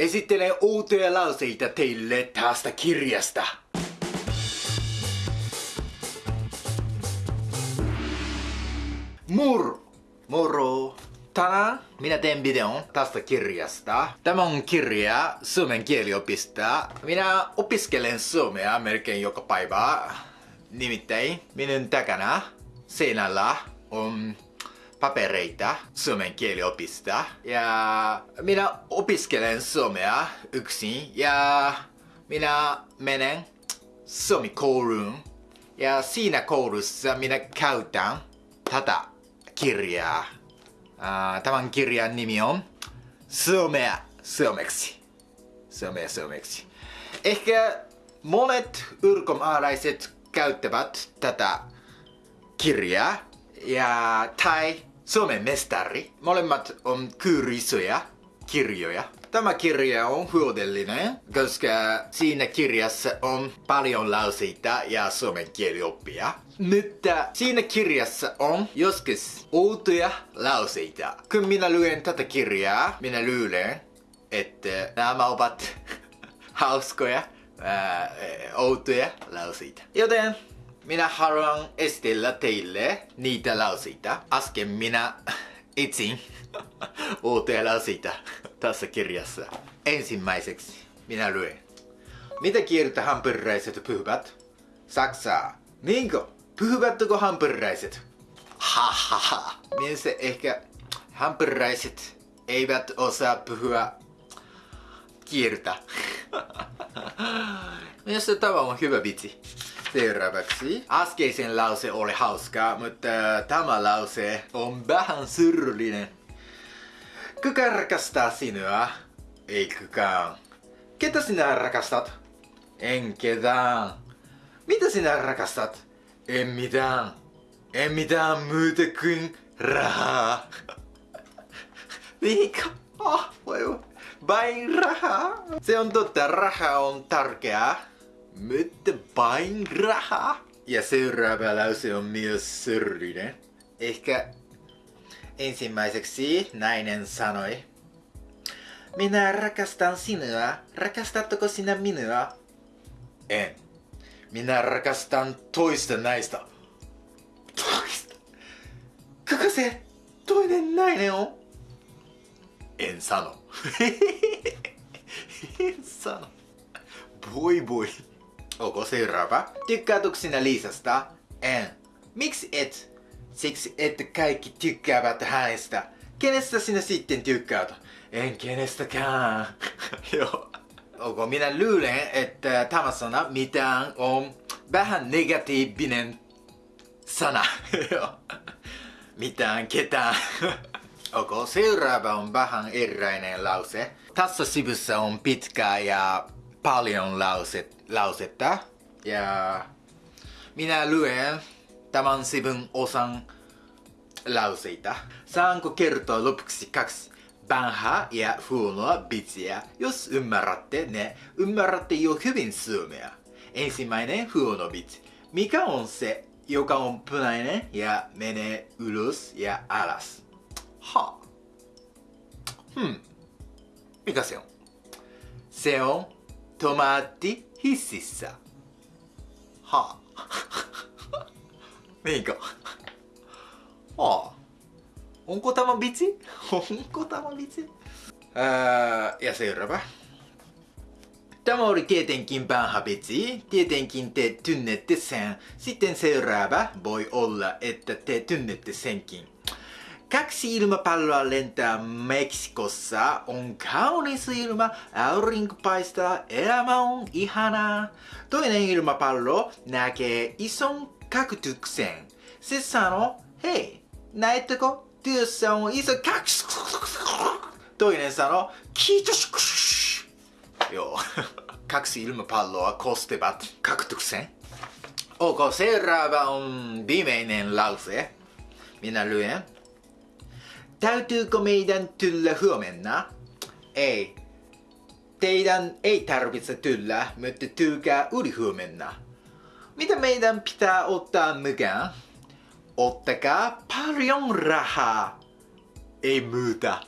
Esittelen uusia lauseita teille tästä kirjasta. Moro. Moro. Tänään minä teen videon tästä kirjasta. Tämä on kirja suomen kieliopista. Minä opiskelen suomea melkein joka päivä. Nimittäin minun takana seinällä on papereita suomen kieliopista. Ja minä opiskelen suomea yksin ja minä menen suomikouluun. Ja siinä koulussa minä käytän tätä kirjaa. Tämän kirjan nimi on Suomea suomeksi. Suomea suomeksi. Ehkä monet ulkomaalaiset käyttävät tätä kirjaa ja tai Suomen mestari. Molemmat on kyrisoja kirjoja. Tämä kirja on hyödyllinen, koska siinä kirjassa on paljon lauseita ja suomen kielioppia. Mutta siinä kirjassa on joskus outoja lauseita. Kun minä luen tätä kirjaa, minä luulen, että nämä ovat hauskoja, ää, outoja lauseita. Joten minä haluan esitellä teille niitä lauseita. Äsken minä etsin outoja lauseita tässä kirjassa. Ensimmäiseksi minä luen. Mitä kieltä hampuriaiset puhuvat? Saksaa. Niinkö? Puhuvatteko hampuriaiset? Ha. Mielestäni ehkä hampuriaiset eivät osaa puhua kieltä. Mielestäni tämä on hyvä vitsi. Seuraavaksi. Äskeisen lause oli hauska, mutta tämä lause on vähän surullinen. Kuka rakastaa sinua? Ei kukaan. Ketä sinä rakastat? En ketään. Mitä sinä rakastat? En mitään. En mitään muuta kuin rahaa. Niinko? Oh, voi. Vain rahaa. Se on totta, raha on tärkeää. Mutta vain rahaa. Ja seuraava lause on myös syrjinen. Ehkä ensimmäiseksi nainen sanoi. Minä rakastan sinua. Rakastatko sinä minua? En. Minä rakastan toista näistä. Toista? Kuka se toinen nainen on? En sano. en sano. Voi voi. Onko seuraava? Tykkäätkö sinä Liisasta? En. Miksi et? Siksi, että kaikki tykkäävät hänestä. Kenestä sinä sitten tykkäät? En kenestäkään. Joo. Onko minä luulen, että tämä sana mitään on vähän negatiivinen sana. mitään ketään. Onko seuraava on vähän eräinen lause. Tässä sivussa on pitkä ja paljon ラオセッタいやーみなるえんたまんしぶんおさんラウセイタ3個蹴るとロプクシ隠しバンハやフーノはビチやよしうんまらってねうんまらってよくびんすうめや遠心前ねフーノビチみかんおんせよかおんぷないねやめねうるすやあらすはあふんみかせよんせよんとまって hississä. Ha. Niinkö? Ha. Onko tämä vitsi? Onko tämä vitsi? Ää, ja seuraava. Tämä oli tietenkin vanha vitsi. Tietenkin te tunnette sen. Sitten seuraava voi olla, että te tunnette senkin. Kaksi ilmapalloa lentää Meksikossa, on kaunis ilma, aurinko paistaa, elämä on ihanaa. Toinen ilmapallo näkee ison kaktuksen. Se sanoo, hei, näettekö, työssä on iso kaks. Toinen sanoo, kiitos. Joo, kaksi ilmapalloa kostevat kaktuksen. Ok, seuraava on viimeinen lause. Minä luen. Täytyykö meidän tulla huomenna? Ei. Teidän ei tarvitse tulla, mutta tulkaa huomenna. Mitä meidän pitää ottaa mukaan? Ottakaa paljon rahaa. Ei muuta.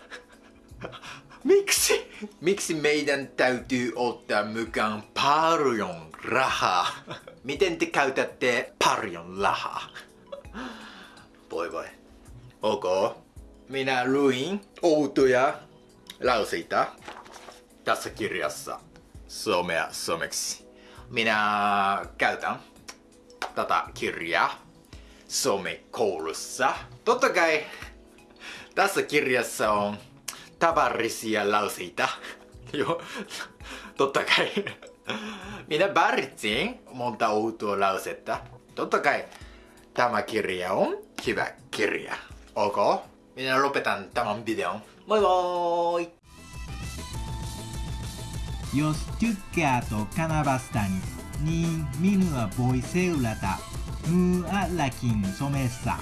Miksi? Miksi meidän täytyy ottaa mukaan paljon rahaa? Miten te käytätte paljon rahaa? Voi voi. Ok. Minä luin outoja lauseita tässä kirjassa somea someksi. Minä käytän tätä kirjaa somekoulussa. Totta kai tässä kirjassa on tavallisia lauseita. Joo, totta kai. Minä valitsin monta outoa lausetta. Totta kai tämä kirja on hyvä kirja. ミネラルロペタンタ tan tan video. スよし、トゥッケアとカナバスタニ、に、ミヌはボイセウラタ、ムーアラキンソメッサ。